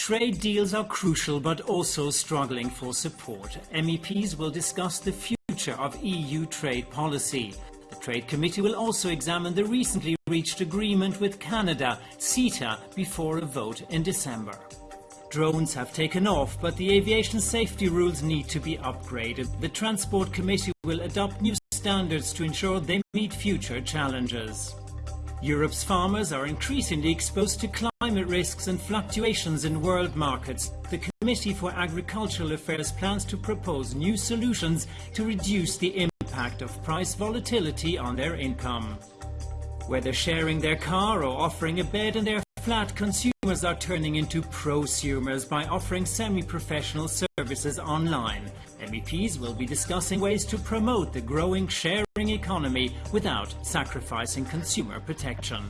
Trade deals are crucial but also struggling for support. MEPs will discuss the future of EU trade policy. The Trade Committee will also examine the recently reached agreement with Canada, CETA, before a vote in December. Drones have taken off, but the aviation safety rules need to be upgraded. The Transport Committee will adopt new standards to ensure they meet future challenges. Europe's farmers are increasingly exposed to climate risks and fluctuations in world markets. The Committee for Agricultural Affairs plans to propose new solutions to reduce the impact of price volatility on their income. Whether sharing their car or offering a bed in their flat, consumers are turning into prosumers by offering semi-professional services online. MEPs will be discussing ways to promote the growing sharing economy without sacrificing consumer protection.